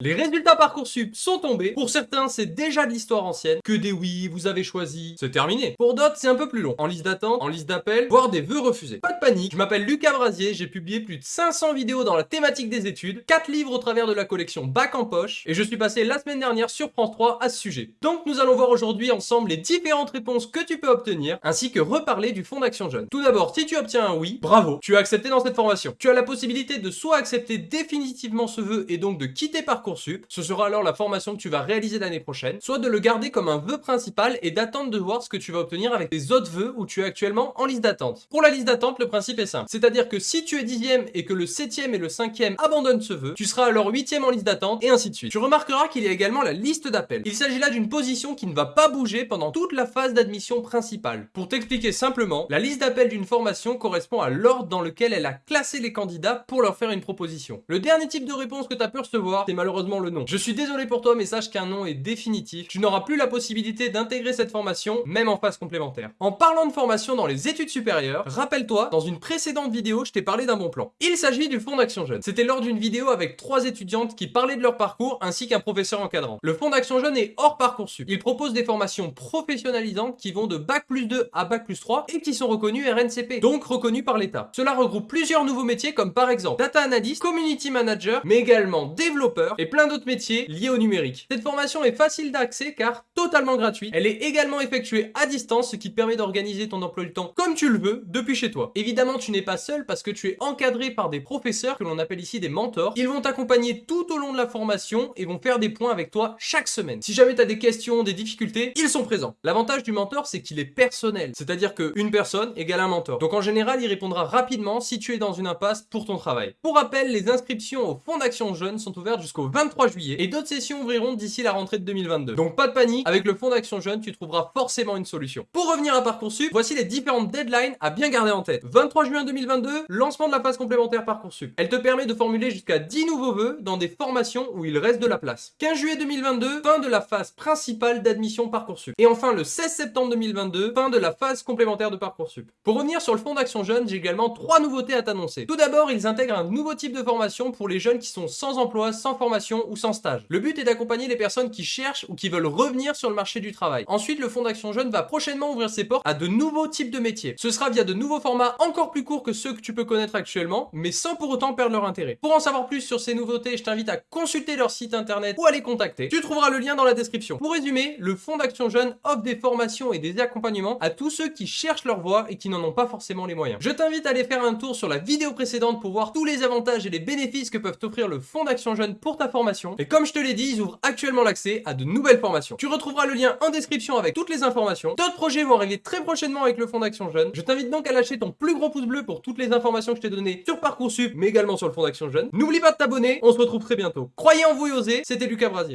Les résultats Parcoursup sont tombés. Pour certains, c'est déjà de l'histoire ancienne. Que des oui, vous avez choisi, c'est terminé. Pour d'autres, c'est un peu plus long. En liste d'attente, en liste d'appel, voire des vœux refusés. Pas de panique, je m'appelle Lucas Brasier, j'ai publié plus de 500 vidéos dans la thématique des études, 4 livres au travers de la collection Bac en poche, et je suis passé la semaine dernière sur France 3 à ce sujet. Donc nous allons voir aujourd'hui ensemble les différentes réponses que tu peux obtenir, ainsi que reparler du fonds d'action jeune. Tout d'abord, si tu obtiens un oui, bravo, tu as accepté dans cette formation. Tu as la possibilité de soit accepter définitivement ce vœu et donc de quitter Parcoursup ce sera alors la formation que tu vas réaliser l'année prochaine, soit de le garder comme un vœu principal et d'attendre de voir ce que tu vas obtenir avec les autres vœux où tu es actuellement en liste d'attente. Pour la liste d'attente, le principe est simple, c'est-à-dire que si tu es dixième et que le septième et le cinquième abandonnent ce vœu, tu seras alors huitième en liste d'attente et ainsi de suite. Tu remarqueras qu'il y a également la liste d'appel. Il s'agit là d'une position qui ne va pas bouger pendant toute la phase d'admission principale. Pour t'expliquer simplement, la liste d'appel d'une formation correspond à l'ordre dans lequel elle a classé les candidats pour leur faire une proposition. Le dernier type de réponse que tu as pu recevoir, c'est malheureusement le nom. Je suis désolé pour toi mais sache qu'un nom est définitif. Tu n'auras plus la possibilité d'intégrer cette formation, même en phase complémentaire. En parlant de formation dans les études supérieures, rappelle-toi, dans une précédente vidéo, je t'ai parlé d'un bon plan. Il s'agit du Fonds d'Action Jeune. C'était lors d'une vidéo avec trois étudiantes qui parlaient de leur parcours ainsi qu'un professeur encadrant. Le Fonds d'Action Jeune est hors Parcoursup. Il propose des formations professionnalisantes qui vont de Bac plus 2 à Bac plus 3 et qui sont reconnues RNCP, donc reconnues par l'État. Cela regroupe plusieurs nouveaux métiers comme par exemple Data Analyst, Community Manager, mais également développeur et plein d'autres métiers liés au numérique. Cette formation est facile d'accès car totalement gratuite. Elle est également effectuée à distance, ce qui te permet d'organiser ton emploi du temps comme tu le veux depuis chez toi. Évidemment, tu n'es pas seul parce que tu es encadré par des professeurs que l'on appelle ici des mentors. Ils vont t'accompagner tout au long de la formation et vont faire des points avec toi chaque semaine. Si jamais tu as des questions, des difficultés, ils sont présents. L'avantage du mentor, c'est qu'il est personnel. C'est-à-dire qu'une personne égale un mentor. Donc en général, il répondra rapidement si tu es dans une impasse pour ton travail. Pour rappel, les inscriptions au Fonds d'Action Jeune sont ouvertes jusqu'au 23 juillet et d'autres sessions ouvriront d'ici la rentrée de 2022. Donc pas de panique, avec le fonds d'action jeune, tu trouveras forcément une solution. Pour revenir à Parcoursup, voici les différentes deadlines à bien garder en tête. 23 juin 2022, lancement de la phase complémentaire Parcoursup. Elle te permet de formuler jusqu'à 10 nouveaux vœux dans des formations où il reste de la place. 15 juillet 2022, fin de la phase principale d'admission Parcoursup. Et enfin le 16 septembre 2022, fin de la phase complémentaire de Parcoursup. Pour revenir sur le fonds d'action jeune, j'ai également trois nouveautés à t'annoncer. Tout d'abord, ils intègrent un nouveau type de formation pour les jeunes qui sont sans emploi, sans formation ou sans stage. Le but est d'accompagner les personnes qui cherchent ou qui veulent revenir sur le marché du travail. Ensuite, le Fonds d'Action Jeune va prochainement ouvrir ses portes à de nouveaux types de métiers. Ce sera via de nouveaux formats encore plus courts que ceux que tu peux connaître actuellement, mais sans pour autant perdre leur intérêt. Pour en savoir plus sur ces nouveautés, je t'invite à consulter leur site internet ou à les contacter. Tu trouveras le lien dans la description. Pour résumer, le Fonds d'Action Jeune offre des formations et des accompagnements à tous ceux qui cherchent leur voie et qui n'en ont pas forcément les moyens. Je t'invite à aller faire un tour sur la vidéo précédente pour voir tous les avantages et les bénéfices que peuvent t'offrir le Fonds d'Action Jeune pour ta formation. Et comme je te l'ai dit, ils ouvrent actuellement l'accès à de nouvelles formations. Tu retrouveras le lien en description avec toutes les informations. D'autres projets vont arriver très prochainement avec le Fonds d'Action Jeune. Je t'invite donc à lâcher ton plus gros pouce bleu pour toutes les informations que je t'ai données sur Parcoursup, mais également sur le Fonds d'Action Jeune. N'oublie pas de t'abonner, on se retrouve très bientôt. Croyez en vous et osez, c'était Lucas Brasier.